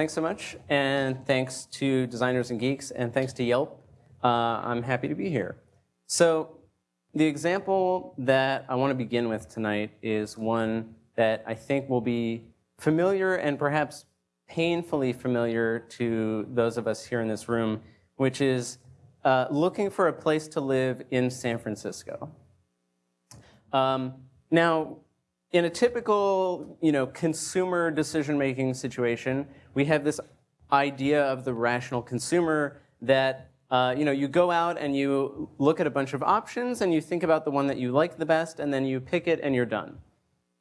thanks so much. And thanks to Designers and Geeks, and thanks to Yelp. Uh, I'm happy to be here. So the example that I want to begin with tonight is one that I think will be familiar and perhaps painfully familiar to those of us here in this room, which is uh, looking for a place to live in San Francisco. Um, now, in a typical you know, consumer decision-making situation, we have this idea of the rational consumer that uh, you know, you go out and you look at a bunch of options and you think about the one that you like the best and then you pick it and you're done.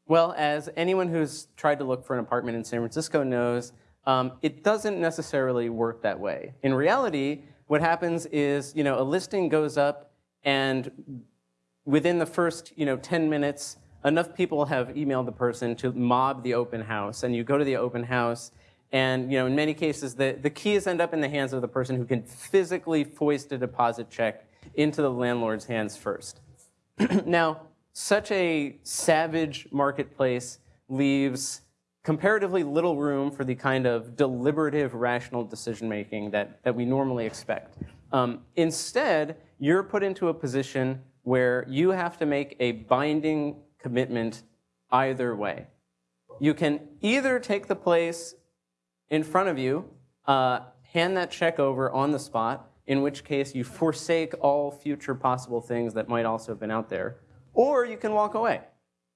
Well, as anyone who's tried to look for an apartment in San Francisco knows, um, it doesn't necessarily work that way. In reality, what happens is, you know, a listing goes up and within the first, you know, 10 minutes, enough people have emailed the person to mob the open house and you go to the open house and you know, in many cases, the, the keys end up in the hands of the person who can physically foist a deposit check into the landlord's hands first. now, such a savage marketplace leaves comparatively little room for the kind of deliberative, rational decision-making that, that we normally expect. Um, instead, you're put into a position where you have to make a binding commitment either way. You can either take the place in front of you, uh, hand that check over on the spot, in which case you forsake all future possible things that might also have been out there. Or you can walk away,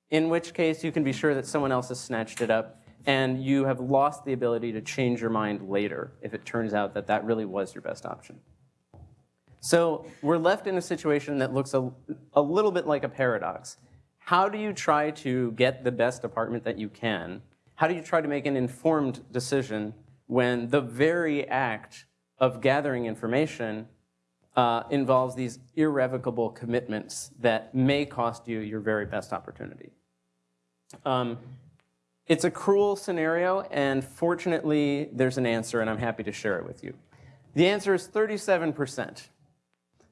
in which case you can be sure that someone else has snatched it up and you have lost the ability to change your mind later if it turns out that that really was your best option. So we're left in a situation that looks a, a little bit like a paradox. How do you try to get the best apartment that you can how do you try to make an informed decision when the very act of gathering information uh, involves these irrevocable commitments that may cost you your very best opportunity? Um, it's a cruel scenario, and fortunately, there's an answer, and I'm happy to share it with you. The answer is 37%.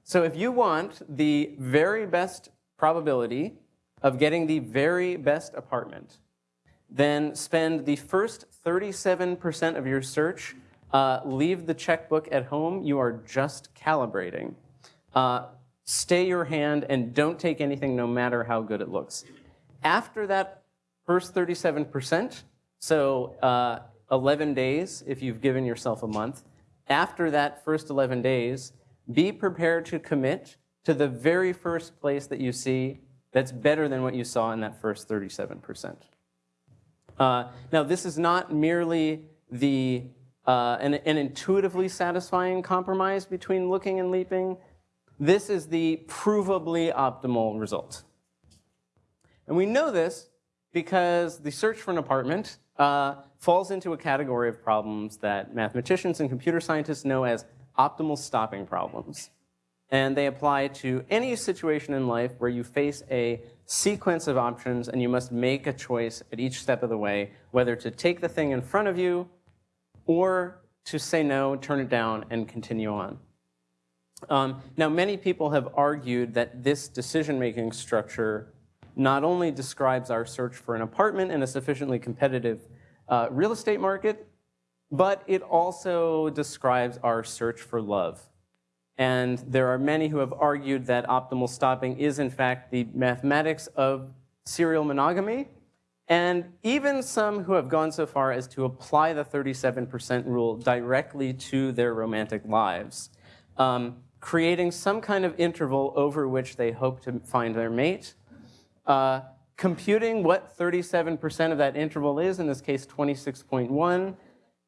So if you want the very best probability of getting the very best apartment, then spend the first 37% of your search, uh, leave the checkbook at home, you are just calibrating. Uh, stay your hand and don't take anything no matter how good it looks. After that first 37%, so uh, 11 days if you've given yourself a month, after that first 11 days, be prepared to commit to the very first place that you see that's better than what you saw in that first 37%. Uh, now, this is not merely the, uh, an, an intuitively satisfying compromise between looking and leaping. This is the provably optimal result. And we know this because the search for an apartment uh, falls into a category of problems that mathematicians and computer scientists know as optimal stopping problems. And they apply to any situation in life where you face a sequence of options and you must make a choice at each step of the way, whether to take the thing in front of you or to say no, turn it down, and continue on. Um, now, many people have argued that this decision-making structure not only describes our search for an apartment in a sufficiently competitive uh, real estate market, but it also describes our search for love. And there are many who have argued that optimal stopping is in fact the mathematics of serial monogamy. And even some who have gone so far as to apply the 37% rule directly to their romantic lives, um, creating some kind of interval over which they hope to find their mate, uh, computing what 37% of that interval is, in this case 26.1,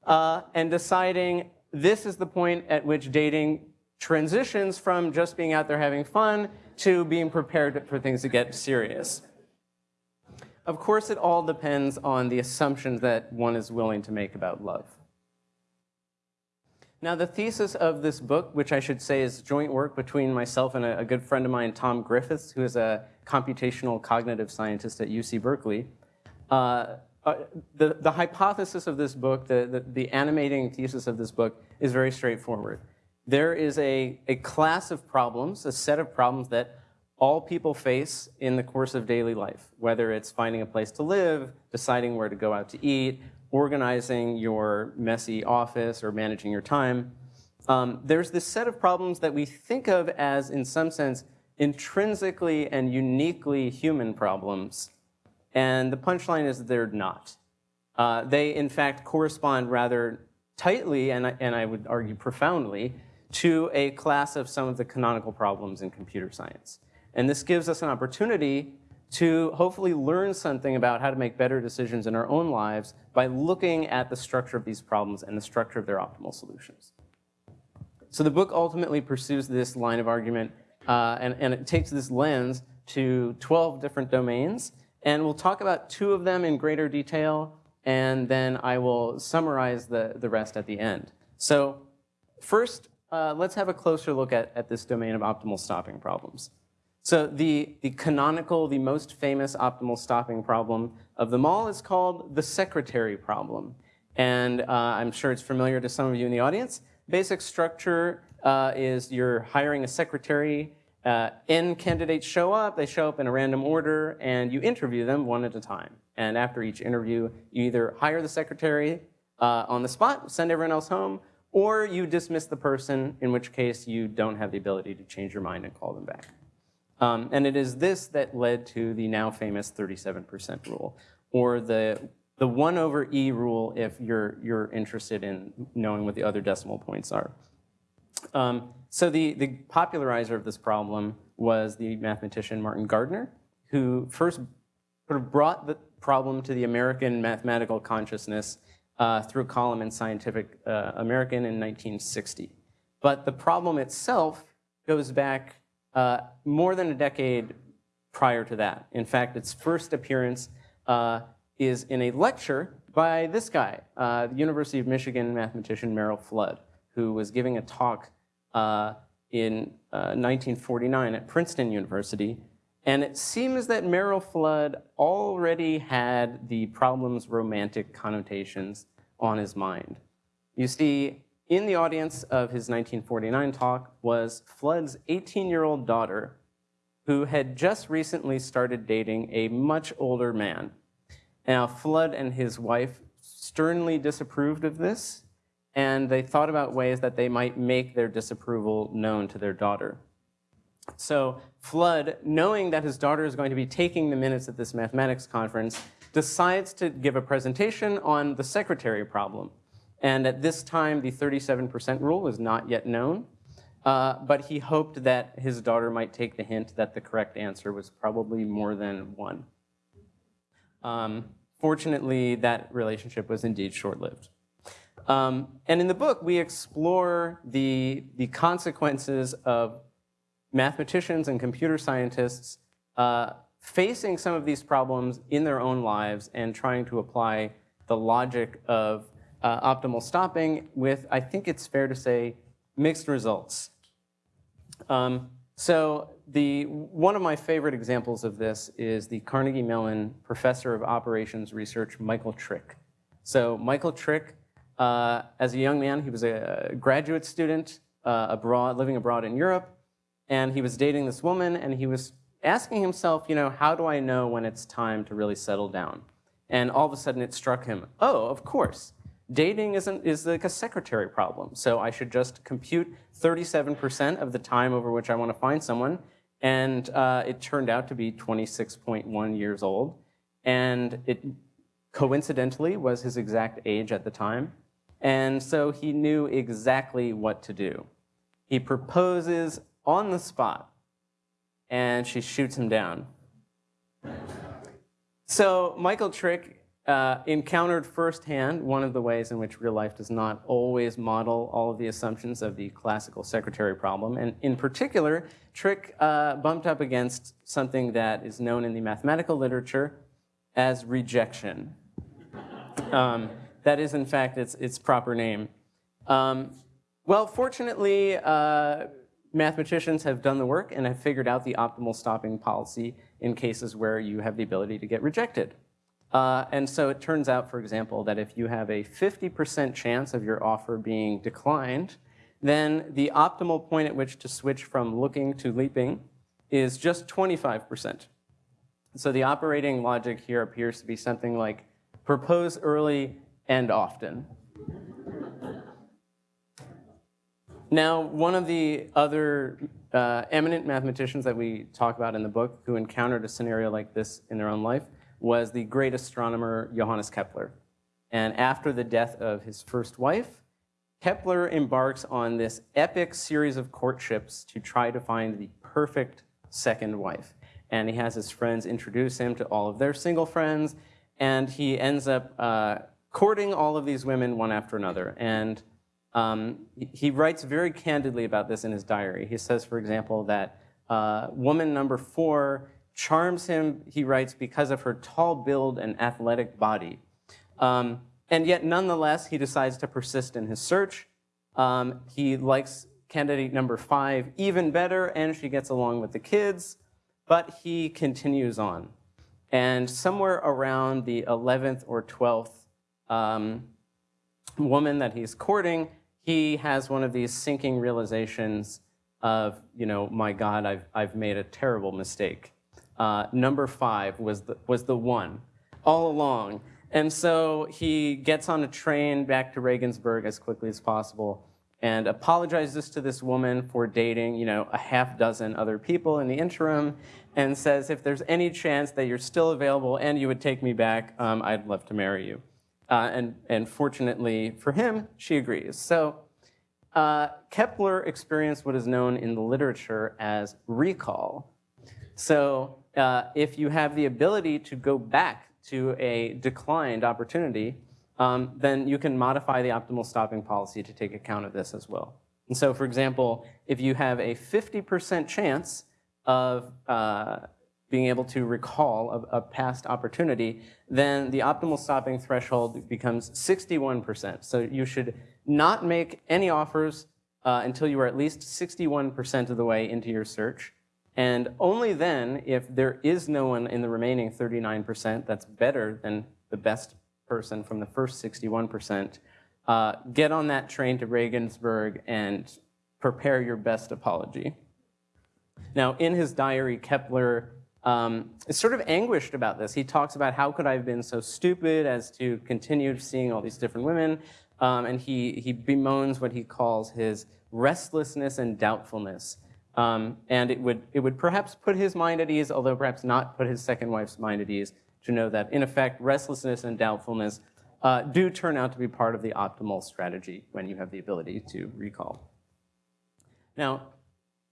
uh, and deciding this is the point at which dating transitions from just being out there having fun to being prepared for things to get serious. Of course, it all depends on the assumptions that one is willing to make about love. Now, the thesis of this book, which I should say is joint work between myself and a, good friend of mine, Tom Griffiths, who is a computational cognitive scientist at UC Berkeley, uh, uh, the, the hypothesis of this book, the, the, the animating thesis of this book, is very straightforward there is a, a class of problems, a set of problems that all people face in the course of daily life, whether it's finding a place to live, deciding where to go out to eat, organizing your messy office or managing your time, um, there's this set of problems that we think of as, in some sense, intrinsically and uniquely human problems. And the punchline is they're not. Uh, they, in fact, correspond rather tightly, and and I would argue profoundly, to a class of some of the canonical problems in computer science. And this gives us an opportunity to hopefully learn something about how to make better decisions in our own lives by looking at the structure of these problems and the structure of their optimal solutions. So the book ultimately pursues this line of argument, uh, and, and it takes this lens to 12 different domains, and we'll talk about two of them in greater detail, and then I will summarize the, the rest at the end. So first, uh, let's have a closer look at, at this domain of optimal stopping problems. So the, the canonical, the most famous optimal stopping problem of them all is called the secretary problem. And uh, I'm sure it's familiar to some of you in the audience. Basic structure uh, is you're hiring a secretary, uh, N candidates show up, they show up in a random order, and you interview them one at a time. And after each interview, you either hire the secretary uh, on the spot, send everyone else home, or you dismiss the person, in which case you don't have the ability to change your mind and call them back. Um, and it is this that led to the now famous 37% rule, or the, the 1 over e rule if you're, you're interested in knowing what the other decimal points are. Um, so the, the popularizer of this problem was the mathematician Martin Gardner, who first sort of brought the problem to the American mathematical consciousness uh, through column in Scientific uh, American in 1960. But the problem itself goes back uh, more than a decade prior to that. In fact, its first appearance uh, is in a lecture by this guy, uh, the University of Michigan mathematician Merrill Flood, who was giving a talk in 1949 uh, at Princeton University. And it seems that Merrill Flood already had the problem's romantic connotations on his mind. You see, in the audience of his 1949 talk was Flood's 18-year-old daughter, who had just recently started dating a much older man. Now, Flood and his wife sternly disapproved of this, and they thought about ways that they might make their disapproval known to their daughter. So Flood, knowing that his daughter is going to be taking the minutes at this mathematics conference, decides to give a presentation on the secretary problem. And at this time, the 37% rule was not yet known. Uh, but he hoped that his daughter might take the hint that the correct answer was probably more than one. Um, fortunately, that relationship was indeed short-lived. Um, and in the book, we explore the, the consequences of mathematicians and computer scientists uh, facing some of these problems in their own lives and trying to apply the logic of uh, optimal stopping with, I think it's fair to say, mixed results. Um, so the, one of my favorite examples of this is the Carnegie Mellon Professor of Operations Research, Michael Trick. So Michael Trick, uh, as a young man, he was a graduate student uh, abroad, living abroad in Europe, and he was dating this woman, and he was asking himself, you know, how do I know when it's time to really settle down? And all of a sudden it struck him, oh, of course, dating isn't, is like a secretary problem. So I should just compute 37% of the time over which I want to find someone. And uh, it turned out to be 26.1 years old. And it coincidentally was his exact age at the time. And so he knew exactly what to do. He proposes on the spot, and she shoots him down. So Michael Trick uh, encountered firsthand one of the ways in which real life does not always model all of the assumptions of the classical secretary problem. And in particular, Trick uh, bumped up against something that is known in the mathematical literature as rejection. Um, that is, in fact, its, its proper name. Um, well, fortunately, uh, mathematicians have done the work and have figured out the optimal stopping policy in cases where you have the ability to get rejected. Uh, and so it turns out, for example, that if you have a 50% chance of your offer being declined, then the optimal point at which to switch from looking to leaping is just 25%. So the operating logic here appears to be something like propose early and often. Now, one of the other uh, eminent mathematicians that we talk about in the book who encountered a scenario like this in their own life was the great astronomer Johannes Kepler. And after the death of his first wife, Kepler embarks on this epic series of courtships to try to find the perfect second wife. And he has his friends introduce him to all of their single friends, and he ends up uh, courting all of these women one after another. And um, he writes very candidly about this in his diary. He says, for example, that uh, woman number four charms him, he writes, because of her tall build and athletic body. Um, and yet, nonetheless, he decides to persist in his search. Um, he likes candidate number five even better, and she gets along with the kids, but he continues on. And somewhere around the 11th or 12th um, woman that he's courting, he has one of these sinking realizations of, you know, my God, I've, I've made a terrible mistake. Uh, number five was the, was the one all along. And so he gets on a train back to Regensburg as quickly as possible and apologizes to this woman for dating, you know, a half dozen other people in the interim and says, if there's any chance that you're still available and you would take me back, um, I'd love to marry you. Uh, and, and fortunately for him, she agrees. So uh, Kepler experienced what is known in the literature as recall. So uh, if you have the ability to go back to a declined opportunity, um, then you can modify the optimal stopping policy to take account of this as well. And so, for example, if you have a 50% chance of uh, being able to recall a, a, past opportunity, then the optimal stopping threshold becomes 61%. So you should not make any offers uh, until you are at least 61% of the way into your search. And only then, if there is no one in the remaining 39% that's better than the best person from the first 61%, uh, get on that train to Regensburg and prepare your best apology. Now, in his diary, Kepler um, is sort of anguished about this. He talks about how could I have been so stupid as to continue seeing all these different women, um, and he, he bemoans what he calls his restlessness and doubtfulness. Um, and it would, it would perhaps put his mind at ease, although perhaps not put his second wife's mind at ease, to know that, in effect, restlessness and doubtfulness uh, do turn out to be part of the optimal strategy when you have the ability to recall. Now,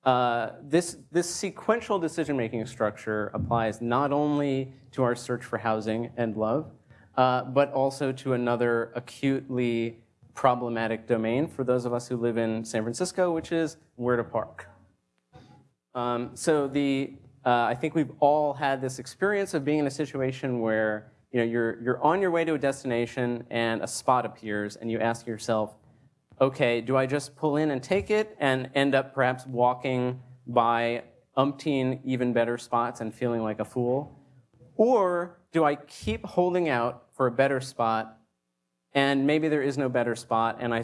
uh, this, this sequential decision-making structure applies not only to our search for housing and love, uh, but also to another acutely problematic domain for those of us who live in San Francisco, which is where to park. Um, so the, uh, I think we've all had this experience of being in a situation where you know, you're, you're on your way to a destination and a spot appears and you ask yourself, okay, do I just pull in and take it and end up perhaps walking by umpteen even better spots and feeling like a fool? Or do I keep holding out for a better spot and maybe there is no better spot and I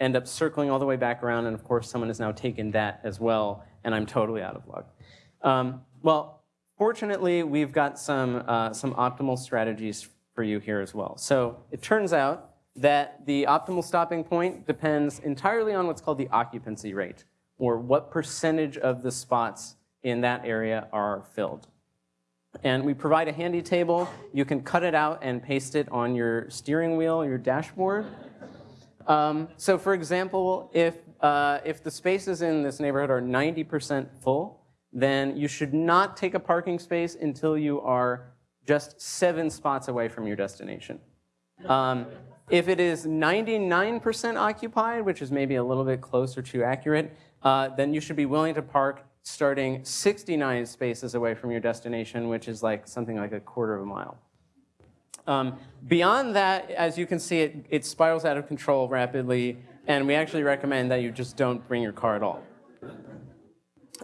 end up circling all the way back around and of course someone has now taken that as well and I'm totally out of luck. Um, well, fortunately, we've got some, uh, some optimal strategies for you here as well. So it turns out that the optimal stopping point depends entirely on what's called the occupancy rate, or what percentage of the spots in that area are filled. And we provide a handy table. You can cut it out and paste it on your steering wheel, your dashboard. Um, so for example, if, uh, if the spaces in this neighborhood are 90% full, then you should not take a parking space until you are just seven spots away from your destination. Um, if it is 99% occupied, which is maybe a little bit closer to accurate, uh, then you should be willing to park starting 69 spaces away from your destination, which is like something like a quarter of a mile. Um, beyond that, as you can see, it, it spirals out of control rapidly, and we actually recommend that you just don't bring your car at all.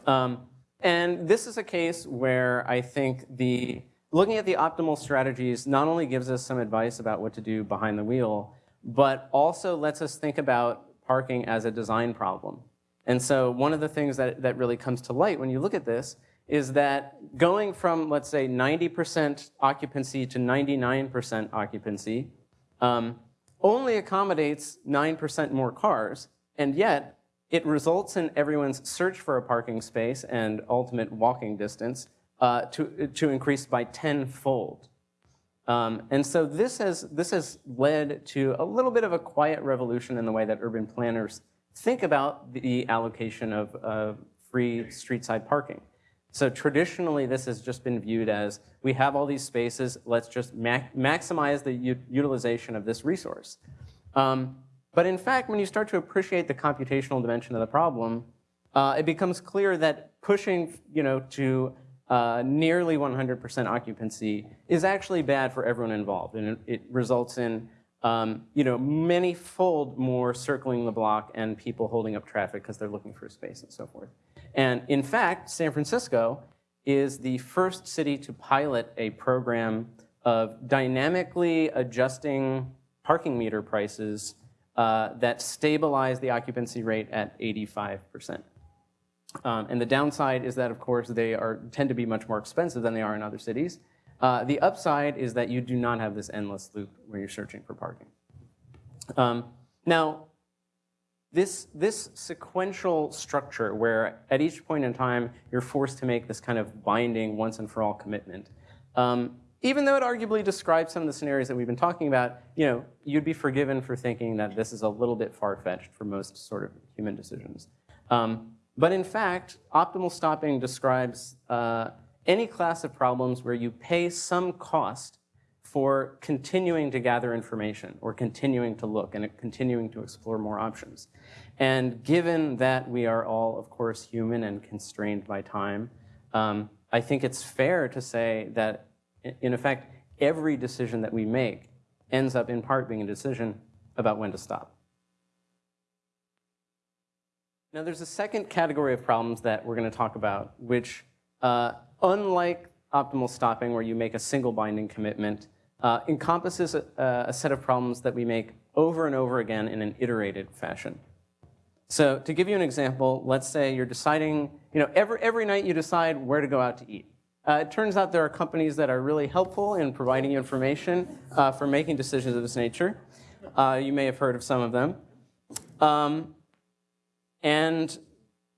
Um, and this is a case where I think the looking at the optimal strategies not only gives us some advice about what to do behind the wheel, but also lets us think about parking as a design problem. And so one of the things that, that really comes to light when you look at this is that going from, let's say, 90% occupancy to 99% occupancy um, only accommodates 9% more cars, and yet it results in everyone's search for a parking space and ultimate walking distance uh, to, to increase by tenfold. Um, and so this has, this has led to a little bit of a quiet revolution in the way that urban planners think about the allocation of, free street side parking. So traditionally, this has just been viewed as, we have all these spaces, let's just ma maximize the utilization of this resource. Um, but in fact, when you start to appreciate the computational dimension of the problem, uh, it becomes clear that pushing you know, to uh, nearly 100% occupancy is actually bad for everyone involved. And it, it results in um, you know, many-fold more circling the block and people holding up traffic because they're looking for space and so forth. And in fact, San Francisco is the first city to pilot a program of dynamically adjusting parking meter prices uh, that stabilize the occupancy rate at 85%. Um, and the downside is that, of course, they are, tend to be much more expensive than they are in other cities. Uh, the upside is that you do not have this endless loop where you're searching for parking. Um, now, this, this sequential structure where at each point in time you're forced to make this kind of binding once and for all commitment, um, even though it arguably describes some of the scenarios that we've been talking about, you know, you'd be forgiven for thinking that this is a little bit far-fetched for most sort of human decisions. Um, but in fact, optimal stopping describes uh, any class of problems where you pay some cost for continuing to gather information or continuing to look and continuing to explore more options. And given that we are all, of course, human and constrained by time, um, I think it's fair to say that, in effect, every decision that we make ends up in part being a decision about when to stop. Now, there's a second category of problems that we're going to talk about, which, uh, unlike optimal stopping, where you make a single binding commitment, uh, encompasses a, a, set of problems that we make over and over again in an iterated fashion. So to give you an example, let's say you're deciding, you know, every, every night you decide where to go out to eat. Uh, it turns out there are companies that are really helpful in providing you information uh, for making decisions of this nature. Uh, you may have heard of some of them. Um, and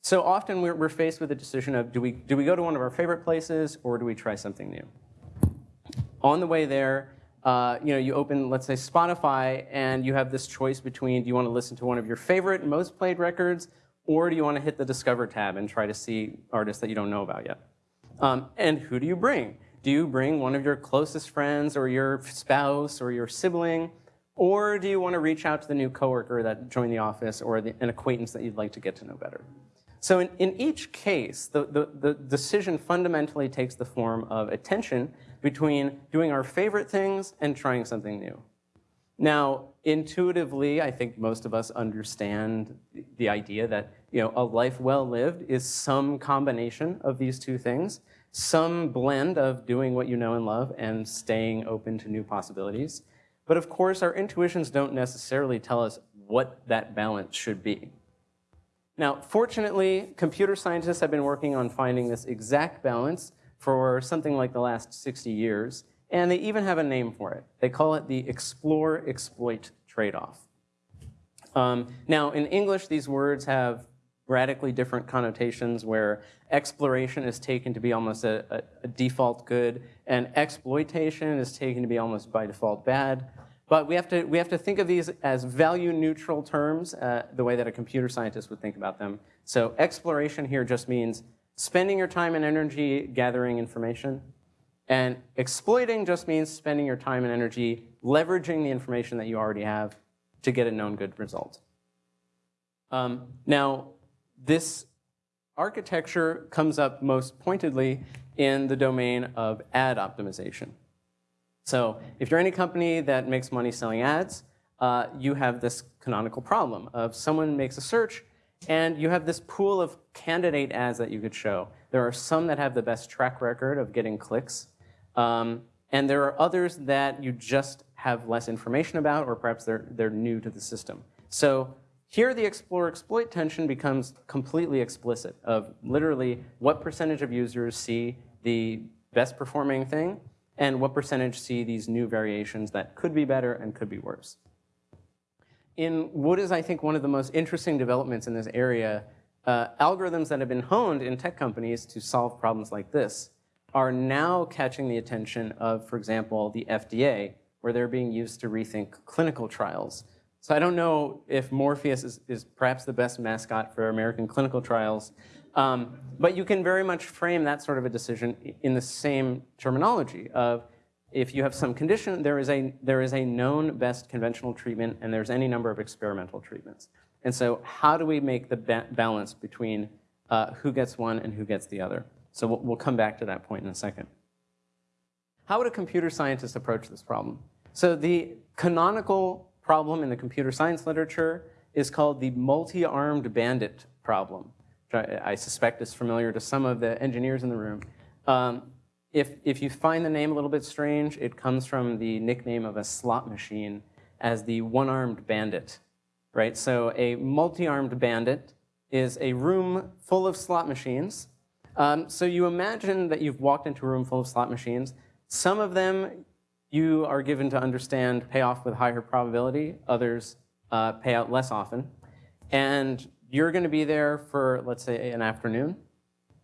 so often we're, we're faced with the decision of do we, do we go to one of our favorite places or do we try something new? On the way there, uh, you know, you open, let's say, Spotify, and you have this choice between do you want to listen to one of your favorite, most played records, or do you want to hit the Discover tab and try to see artists that you don't know about yet? Um, and who do you bring? Do you bring one of your closest friends or your spouse or your sibling? Or do you want to reach out to the new coworker that joined the office or the, an acquaintance that you'd like to get to know better? So in, in each case, the, the, the decision fundamentally takes the form of attention between doing our favorite things and trying something new. Now, intuitively, I think most of us understand the idea that you know, a life well lived is some combination of these two things, some blend of doing what you know and love and staying open to new possibilities. But of course, our intuitions don't necessarily tell us what that balance should be. Now, fortunately, computer scientists have been working on finding this exact balance for something like the last 60 years, and they even have a name for it. They call it the explore-exploit trade-off. Um, now, in English, these words have radically different connotations where exploration is taken to be almost a, a, a, default good and exploitation is taken to be almost by default bad. But we have to, we have to think of these as value neutral terms, uh, the way that a computer scientist would think about them. So exploration here just means Spending your time and energy gathering information. And exploiting just means spending your time and energy leveraging the information that you already have to get a known good result. Um, now, this architecture comes up most pointedly in the domain of ad optimization. So if you're any company that makes money selling ads, uh, you have this canonical problem of someone makes a search and you have this pool of candidate ads that you could show. There are some that have the best track record of getting clicks. Um, and there are others that you just have less information about, or perhaps they're, they're new to the system. So here the explore exploit tension becomes completely explicit of literally what percentage of users see the best performing thing and what percentage see these new variations that could be better and could be worse. in what is, I think, one of the most interesting developments in this area, uh, algorithms that have been honed in tech companies to solve problems like this are now catching the attention of, for example, the FDA, where they're being used to rethink clinical trials. So I don't know if Morpheus is, is perhaps the best mascot for American clinical trials, um, but you can very much frame that sort of a decision in the same terminology of if you have some condition, there is a, there is a known best conventional treatment and there's any number of experimental treatments. And so how do we make the ba balance between uh, who gets one and who gets the other? So we'll, we'll come back to that point in a second. How would a computer scientist approach this problem? So the canonical problem in the computer science literature is called the multi-armed bandit problem, which I, suspect is familiar to some of the engineers in the room. Um, if, if you find the name a little bit strange, it comes from the nickname of a slot machine as the one-armed bandit, right? So a multi-armed bandit is a room full of slot machines um, so you imagine that you've walked into a room full of slot machines. Some of them you are given to understand pay off with higher probability, others uh, pay out less often. And you're going to be there for, let's say, an afternoon.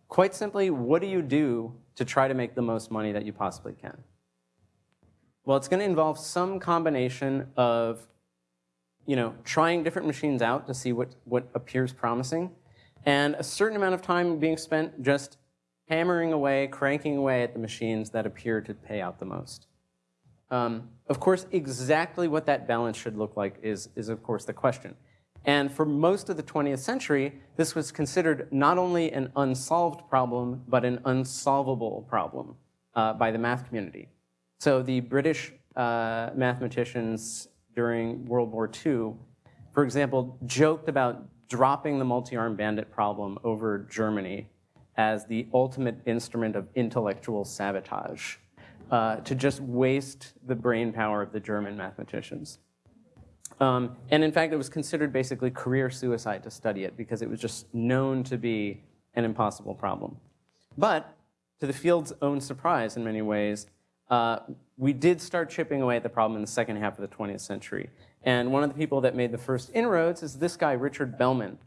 Quite simply, what do you do to try to make the most money that you possibly can? Well, it's going to involve some combination of you know, trying different machines out to see what, what appears promising, and a certain amount of time being spent just hammering away, cranking away at the machines that appear to pay out the most. Um, of course, exactly what that balance should look like is, is of course the question. And for most of the 20th century, this was considered not only an unsolved problem, but an unsolvable problem uh, by the math community. So the British uh, mathematicians during World War II, for example, joked about dropping the multi-armed bandit problem over Germany as the ultimate instrument of intellectual sabotage, uh, to just waste the brain power of the German mathematicians. Um, and in fact, it was considered basically career suicide to study it because it was just known to be an impossible problem. But to the field's own surprise in many ways, uh, we did start chipping away at the problem in the second half of the 20th century. And one of the people that made the first inroads is this guy, Richard Bellman,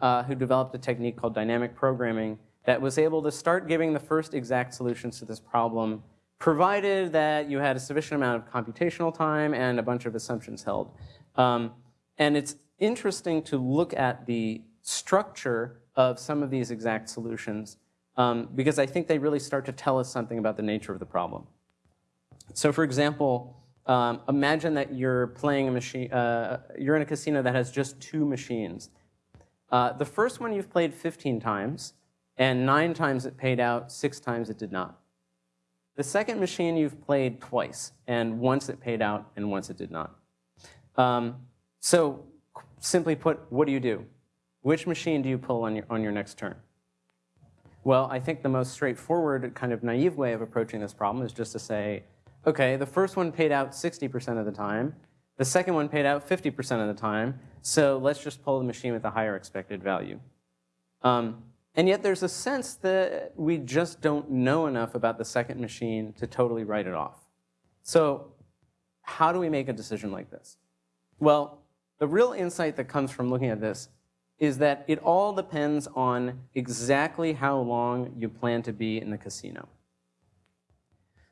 uh, who developed a technique called dynamic programming that was able to start giving the first exact solutions to this problem, provided that you had a sufficient amount of computational time and a bunch of assumptions held. Um, and it's interesting to look at the structure of some of these exact solutions um, because I think they really start to tell us something about the nature of the problem. So for example, um, imagine that you're playing a machine, uh, you're in a casino that has just two machines. Uh, the first one you've played 15 times, and nine times it paid out, six times it did not. The second machine you've played twice, and once it paid out, and once it did not. Um, so simply put, what do you do? Which machine do you pull on your, on your next turn? Well, I think the most straightforward, kind of naive way of approaching this problem is just to say, okay, the first one paid out 60% of the time. The second one paid out 50% of the time. So let's just pull the machine with a higher expected value. Um, and yet there's a sense that we just don't know enough about the second machine to totally write it off. So how do we make a decision like this? Well, the real insight that comes from looking at this is that it all depends on exactly how long you plan to be in the casino.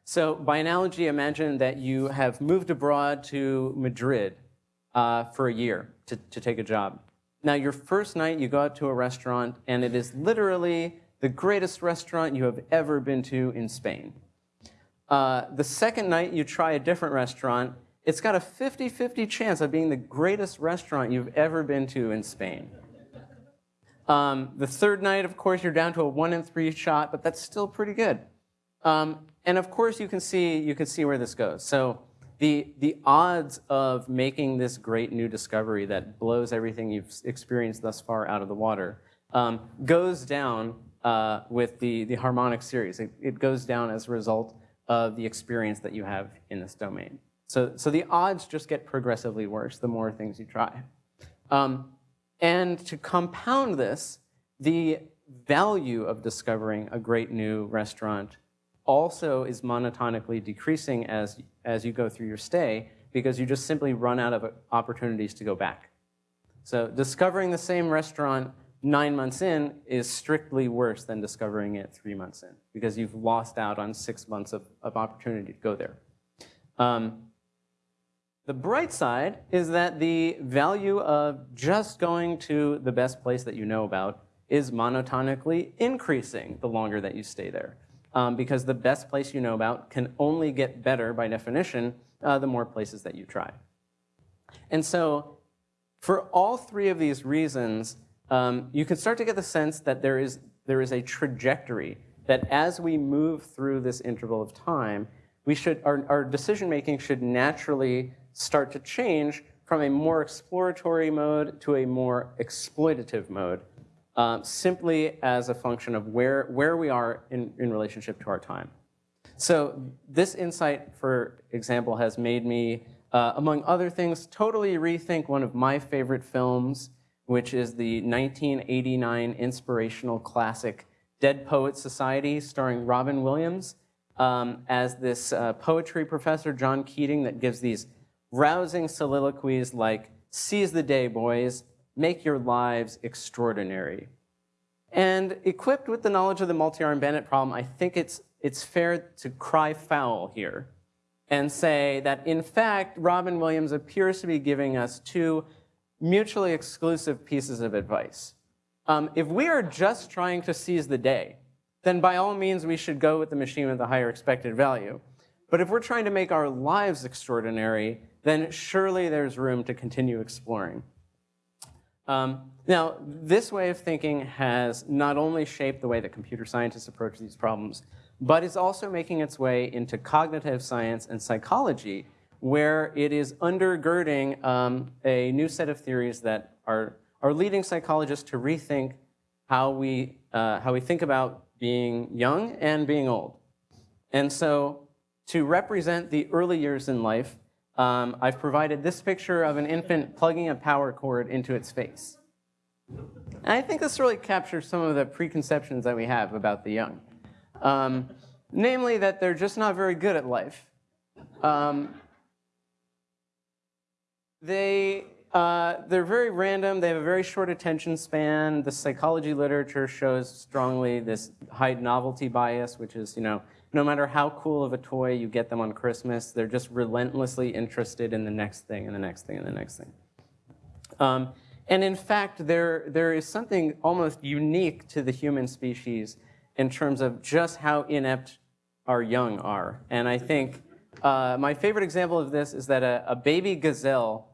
So by analogy, imagine that you have moved abroad to Madrid uh, for a year to, to take a job. Now, your first night, you go out to a restaurant, and it is literally the greatest restaurant you have ever been to in Spain. Uh, the second night, you try a different restaurant. It's got a 50-50 chance of being the greatest restaurant you've ever been to in Spain. Um, the third night, of course, you're down to a one in three shot, but that's still pretty good. Um, and of course, you can see you can see where this goes. So the the odds of making this great new discovery that blows everything you've experienced thus far out of the water um, goes down uh, with the the harmonic series. It, it goes down as a result of the experience that you have in this domain. So so the odds just get progressively worse the more things you try. Um, and to compound this, the value of discovering a great new restaurant also is monotonically decreasing as, as you go through your stay because you just simply run out of opportunities to go back. So discovering the same restaurant nine months in is strictly worse than discovering it three months in because you've lost out on six months of, of opportunity to go there. Um, the bright side is that the value of just going to the best place that you know about is monotonically increasing the longer that you stay there. Um, because the best place you know about can only get better by definition uh, the more places that you try. And so for all three of these reasons, um, you can start to get the sense that there is, there is a trajectory that as we move through this interval of time, we should, our, our decision making should naturally start to change from a more exploratory mode to a more exploitative mode, uh, simply as a function of where, where we are in, in relationship to our time. So this insight, for example, has made me, uh, among other things, totally rethink one of my favorite films, which is the 1989 inspirational classic Dead Poets Society, starring Robin Williams um, as this uh, poetry professor, John Keating, that gives these rousing soliloquies like, seize the day, boys, make your lives extraordinary. And equipped with the knowledge of the multi-armed bandit problem, I think it's, it's fair to cry foul here and say that, in fact, Robin Williams appears to be giving us two mutually exclusive pieces of advice. Um, if we are just trying to seize the day, then by all means we should go with the machine with the higher expected value. But if we're trying to make our lives extraordinary, then surely there's room to continue exploring. Um, now, this way of thinking has not only shaped the way that computer scientists approach these problems, but is also making its way into cognitive science and psychology, where it is undergirding um, a new set of theories that are, are leading psychologists to rethink how we, uh, how we think about being young and being old. And so to represent the early years in life, um, I've provided this picture of an infant plugging a power cord into its face. And I think this really captures some of the preconceptions that we have about the young. Um, namely that they're just not very good at life. Um, they, uh, they're very random. They have a very short attention span. The psychology literature shows strongly this high novelty bias, which is, you know, no matter how cool of a toy you get them on Christmas, they're just relentlessly interested in the next thing and the next thing and the next thing. Um, and in fact, there, there is something almost unique to the human species in terms of just how inept our young are. And I think uh, my favorite example of this is that a, a baby gazelle,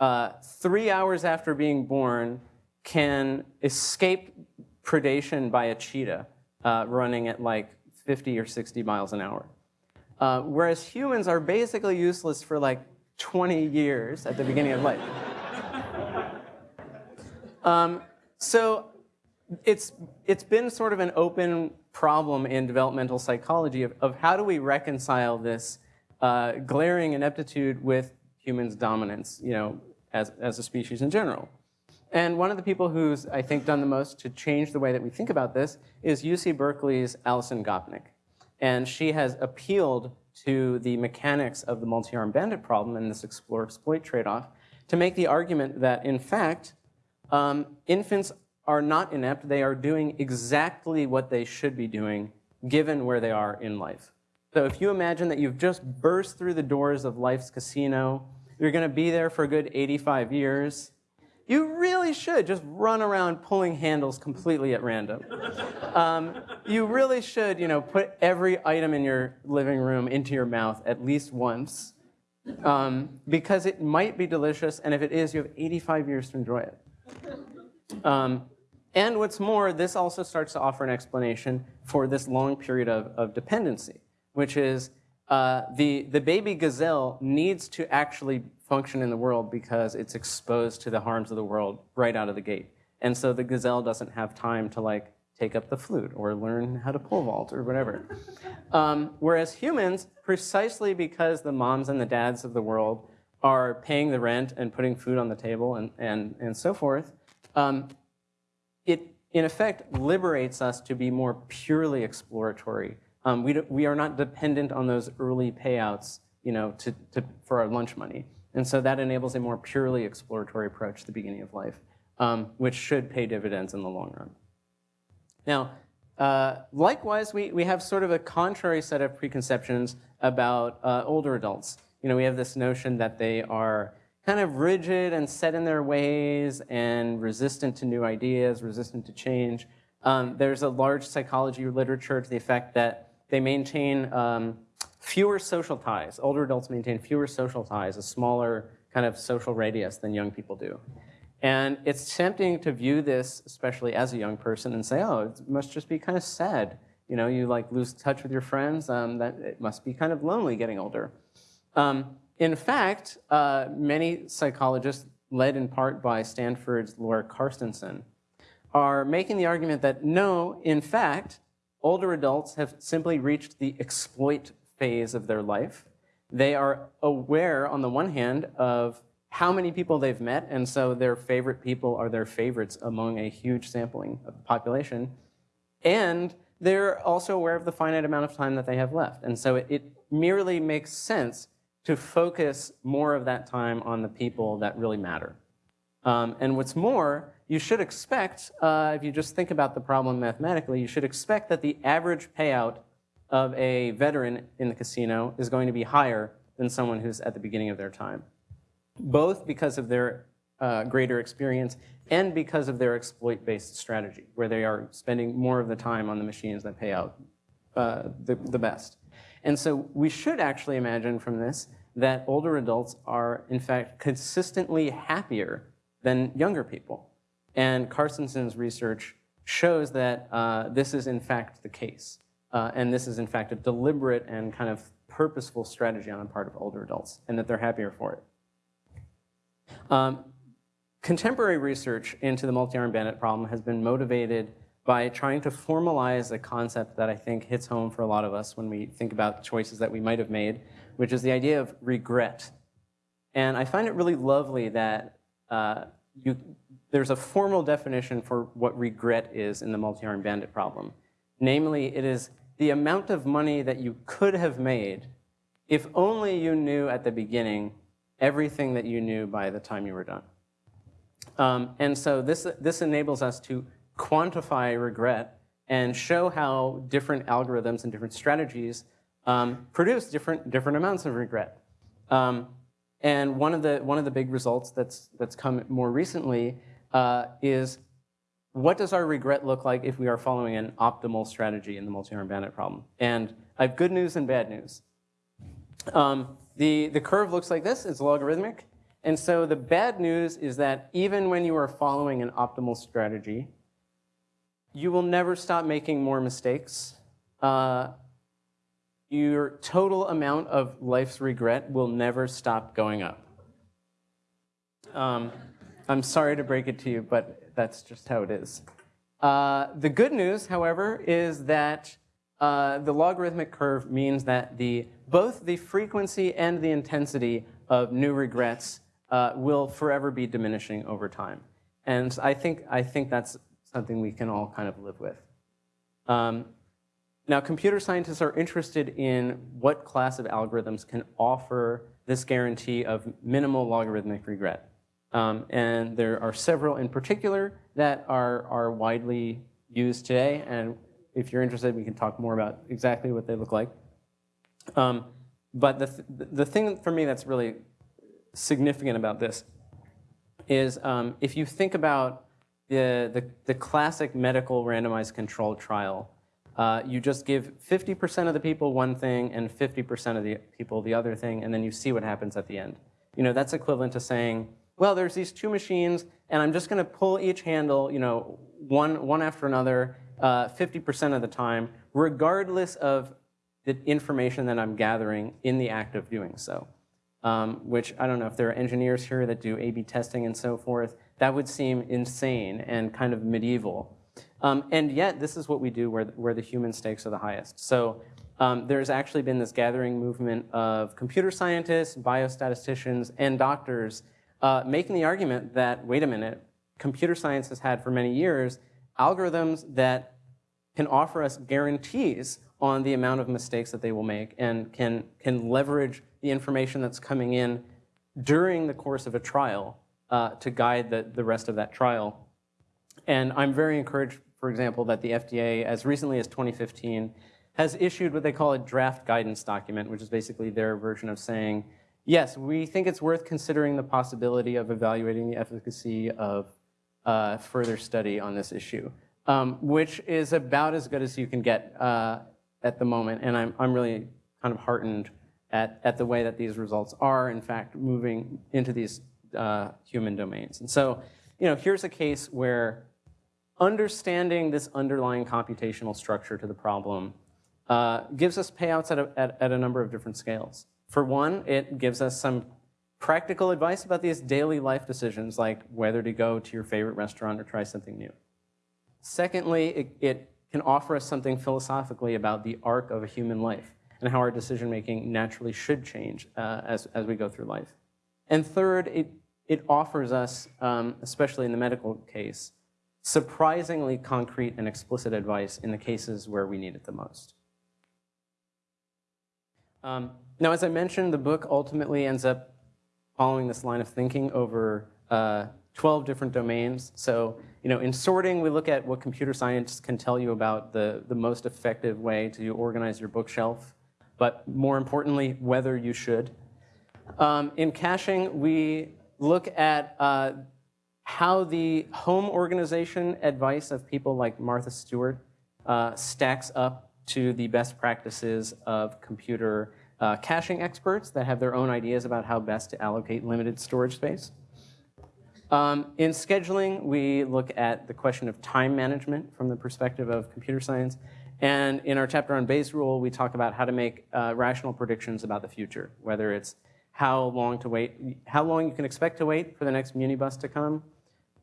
uh, three hours after being born, can escape predation by a cheetah uh, running at like 50 or 60 miles an hour. Uh, whereas humans are basically useless for like 20 years at the beginning of life. um, so it's, it's been sort of an open problem in developmental psychology of, of how do we reconcile this uh, glaring ineptitude with humans' dominance, you know, as, as a species in general. And one of the people who's, I think, done the most to change the way that we think about this is UC Berkeley's Alison Gopnik. And she has appealed to the mechanics of the multi-armed bandit problem and this explore-exploit trade-off to make the argument that, in fact, um, infants are not inept. They are doing exactly what they should be doing given where they are in life. So if you imagine that you've just burst through the doors of life's casino, you're going to be there for a good 85 years, you really should just run around pulling handles completely at random. Um, you really should, you know, put every item in your living room into your mouth at least once, um, because it might be delicious, and if it is, you have 85 years to enjoy it. Um, and what's more, this also starts to offer an explanation for this long period of, of dependency, which is uh, the, the baby gazelle needs to actually function in the world because it's exposed to the harms of the world right out of the gate. And so the gazelle doesn't have time to like take up the flute or learn how to pole vault or whatever. Um, whereas humans, precisely because the moms and the dads of the world are paying the rent and putting food on the table and, and, and so forth, um, it in effect liberates us to be more purely exploratory. Um, we, do, we are not dependent on those early payouts you know, to, to, for our lunch money. And so that enables a more purely exploratory approach to the beginning of life, um, which should pay dividends in the long run. Now, uh, likewise, we, we have sort of a contrary set of preconceptions about uh, older adults. You know, we have this notion that they are kind of rigid and set in their ways and resistant to new ideas, resistant to change. Um, there's a large psychology literature to the effect that they maintain um, fewer social ties. Older adults maintain fewer social ties, a smaller kind of social radius than young people do. And it's tempting to view this, especially as a young person, and say, oh, it must just be kind of sad. You know, you like lose touch with your friends, um, that it must be kind of lonely getting older. Um, in fact, uh, many psychologists, led in part by Stanford's Laura Carstensen, are making the argument that no, in fact, older adults have simply reached the exploit phase of their life. They are aware, on the one hand, of how many people they've met, and so their favorite people are their favorites among a huge sampling of the population. And they're also aware of the finite amount of time that they have left. And so it, it merely makes sense to focus more of that time on the people that really matter. Um, and what's more, you should expect, uh, if you just think about the problem mathematically, you should expect that the average payout of a veteran in the casino is going to be higher than someone who's at the beginning of their time, both because of their uh, greater experience and because of their exploit-based strategy, where they are spending more of the time on the machines that pay out uh, the, the best. And so we should actually imagine from this that older adults are, in fact, consistently happier than younger people. And Carstensen's research shows that uh, this is, in fact, the case. Uh, and this is, in fact, a deliberate and kind of purposeful strategy on the part of older adults, and that they're happier for it. Um, contemporary research into the multi-armed bandit problem has been motivated by trying to formalize a concept that I think hits home for a lot of us when we think about choices that we might have made, which is the idea of regret. And I find it really lovely that uh, you, there's a formal definition for what regret is in the multi-armed bandit problem. Namely, it is the amount of money that you could have made if only you knew at the beginning everything that you knew by the time you were done. Um, and so this, this enables us to quantify regret and show how different algorithms and different strategies um, produce different, different amounts of regret. Um, and one of, the, one of the big results that's, that's come more recently uh, is what does our regret look like if we are following an optimal strategy in the multi-arm bandit problem? And I have good news and bad news. Um, the, the curve looks like this, it's logarithmic. And so the bad news is that even when you are following an optimal strategy, you will never stop making more mistakes. Uh, your total amount of life's regret will never stop going up. Um, I'm sorry to break it to you, but that's just how it is. Uh, the good news, however, is that uh, the logarithmic curve means that the, both the frequency and the intensity of new regrets uh, will forever be diminishing over time. And I think, I think that's something we can all kind of live with. Um, now, computer scientists are interested in what class of algorithms can offer this guarantee of minimal logarithmic regret. Um, and there are several in particular that are, are widely used today. And if you're interested, we can talk more about exactly what they look like. Um, but the, th the thing for me that's really significant about this is um, if you think about the, the, the classic medical randomized controlled trial, uh, you just give 50% of the people one thing and 50% of the people the other thing, and then you see what happens at the end. You know, that's equivalent to saying, well, there's these two machines, and I'm just going to pull each handle, you know, one, one after another, 50% uh, of the time, regardless of the information that I'm gathering in the act of doing so. Um, which I don't know if there are engineers here that do A-B testing and so forth. That would seem insane and kind of medieval. Um, and yet, this is what we do where, where the human stakes are the highest. So um, there's actually been this gathering movement of computer scientists, biostatisticians, and doctors uh, making the argument that, wait a minute, computer science has had for many years algorithms that can offer us guarantees on the amount of mistakes that they will make and can, can leverage the information that's coming in during the course of a trial uh, to guide the, the rest of that trial. And I'm very encouraged, for example, that the FDA, as recently as 2015, has issued what they call a draft guidance document, which is basically their version of saying, yes, we think it's worth considering the possibility of evaluating the efficacy of uh, further study on this issue, um, which is about as good as you can get uh, at the moment. And I'm, I'm really kind of heartened at, at the way that these results are, in fact, moving into these uh, human domains. And so, you know, here's a case where understanding this underlying computational structure to the problem uh, gives us payouts at a, at, at a number of different scales. For one, it gives us some practical advice about these daily life decisions, like whether to go to your favorite restaurant or try something new. Secondly, it, it can offer us something philosophically about the arc of a human life and how our decision making naturally should change uh, as, as we go through life. And third, it, it offers us, um, especially in the medical case, surprisingly concrete and explicit advice in the cases where we need it the most. Um, now, as I mentioned, the book ultimately ends up following this line of thinking over uh, 12 different domains. So, you know, in sorting, we look at what computer science can tell you about the, the most effective way to organize your bookshelf, but more importantly, whether you should. Um, in caching, we look at uh, how the home organization advice of people like Martha Stewart uh, stacks up to the best practices of computer uh, caching experts that have their own ideas about how best to allocate limited storage space. Um, in scheduling, we look at the question of time management from the perspective of computer science. And in our chapter on Bayes' rule, we talk about how to make uh, rational predictions about the future, whether it's how long to wait, how long you can expect to wait for the next Muni bus to come,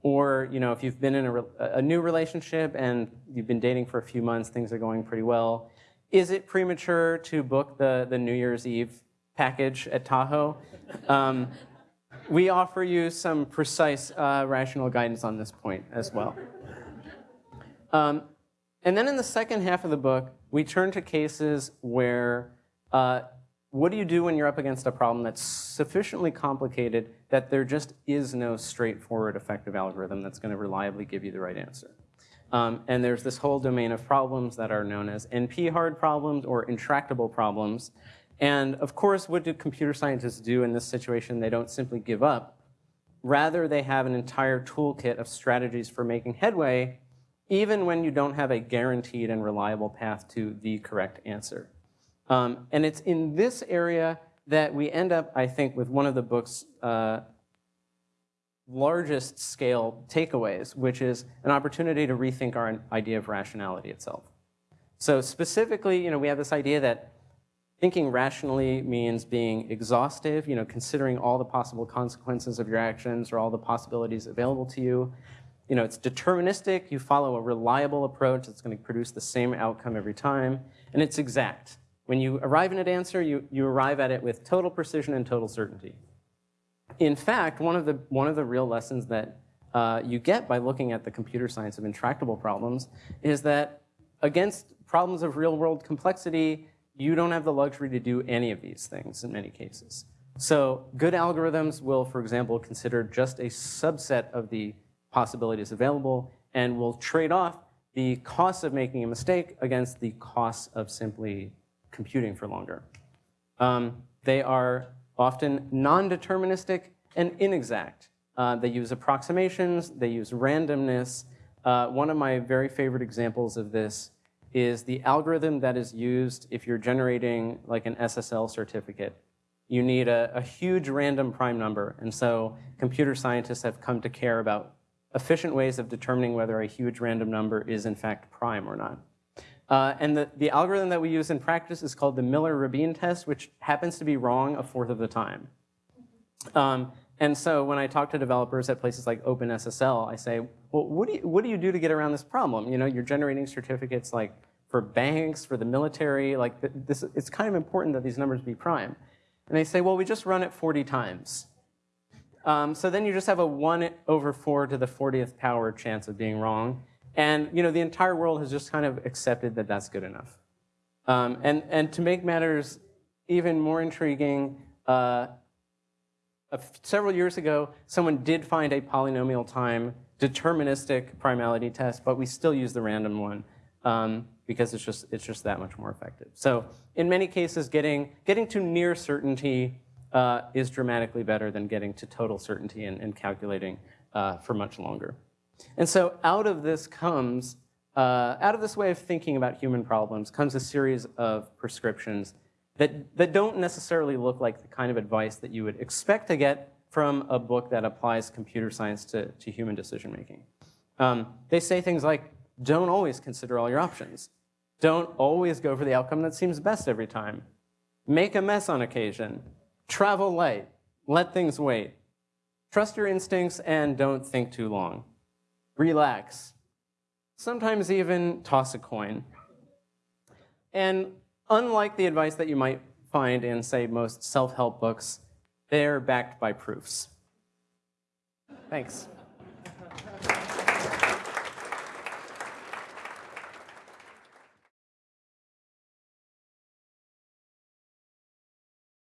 or you know, if you've been in a, a new relationship and you've been dating for a few months, things are going pretty well, is it premature to book the, the New Year's Eve package at Tahoe? Um, we offer you some precise uh, rational guidance on this point as well. Um, and then in the second half of the book, we turn to cases where uh, what do you do when you're up against a problem that's sufficiently complicated that there just is no straightforward effective algorithm that's going to reliably give you the right answer? Um, and there's this whole domain of problems that are known as NP-hard problems or intractable problems. And of course, what do computer scientists do in this situation? They don't simply give up. Rather, they have an entire toolkit of strategies for making headway, even when you don't have a guaranteed and reliable path to the correct answer. Um, and it's in this area that we end up, I think, with one of the book's uh, largest scale takeaways, which is an opportunity to rethink our idea of rationality itself. So specifically, you know, we have this idea that thinking rationally means being exhaustive, you know, considering all the possible consequences of your actions or all the possibilities available to you. You know, it's deterministic, you follow a reliable approach that's going to produce the same outcome every time, and it's exact. When you arrive in an answer, you, you arrive at it with total precision and total certainty in fact, one of the, one of the real lessons that uh, you get by looking at the computer science of intractable problems is that against problems of real world complexity, you don't have the luxury to do any of these things in many cases. So good algorithms will, for example, consider just a subset of the possibilities available and will trade off the cost of making a mistake against the cost of simply computing for longer. Um, they are often non-deterministic and inexact. Uh, they use approximations, they use randomness. Uh, one of my very favorite examples of this is the algorithm that is used if you're generating like an SSL certificate. You need a, a huge random prime number, and so computer scientists have come to care about efficient ways of determining whether a huge random number is in fact prime or not. Uh, and the, the algorithm that we use in practice is called the Miller-Rabin test, which happens to be wrong a fourth of the time. Um, and so when I talk to developers at places like OpenSSL, I say, well, what do, you, what do you do to get around this problem? You know, you're generating certificates like for banks, for the military, like this, it's kind of important that these numbers be prime. And they say, well, we just run it 40 times. Um, so then you just have a 1 over 4 to the 40th power chance of being wrong. And you know, the entire world has just kind of accepted that that's good enough. Um, and, and to make matters even more intriguing, uh, several years ago, someone did find a polynomial time deterministic primality test, but we still use the random one um, because it's just, it's just that much more effective. So in many cases, getting, getting to near certainty uh, is dramatically better than getting to total certainty and, and calculating uh, for much longer. And so out of this comes, uh, out of this way of thinking about human problems comes a series of prescriptions that, that don't necessarily look like the kind of advice that you would expect to get from a book that applies computer science to, to human decision making. Um, they say things like, don't always consider all your options. Don't always go for the outcome that seems best every time. Make a mess on occasion. Travel light. Let things wait. Trust your instincts and don't think too long. Relax. Sometimes even toss a coin. And unlike the advice that you might find in, say, most self-help books, they're backed by proofs. Thanks.